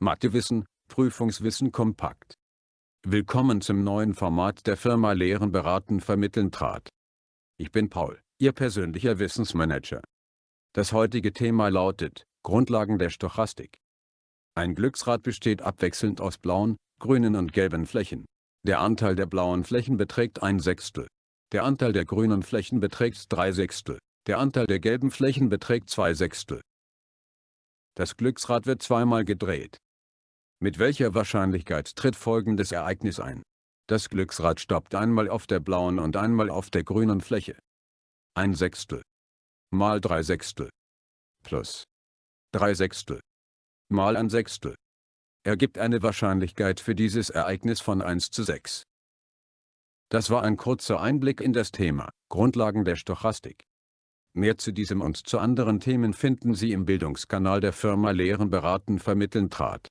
Mathewissen, Prüfungswissen kompakt. Willkommen zum neuen Format der Firma Lehren beraten vermitteln trat. Ich bin Paul, Ihr persönlicher Wissensmanager. Das heutige Thema lautet, Grundlagen der Stochastik. Ein Glücksrad besteht abwechselnd aus blauen, grünen und gelben Flächen. Der Anteil der blauen Flächen beträgt ein Sechstel. Der Anteil der grünen Flächen beträgt drei Sechstel. Der Anteil der gelben Flächen beträgt zwei Sechstel. Das Glücksrad wird zweimal gedreht. Mit welcher Wahrscheinlichkeit tritt folgendes Ereignis ein? Das Glücksrad stoppt einmal auf der blauen und einmal auf der grünen Fläche. Ein Sechstel mal drei Sechstel plus drei Sechstel mal ein Sechstel ergibt eine Wahrscheinlichkeit für dieses Ereignis von 1 zu 6. Das war ein kurzer Einblick in das Thema Grundlagen der Stochastik. Mehr zu diesem und zu anderen Themen finden Sie im Bildungskanal der Firma Lehren beraten vermitteln trat.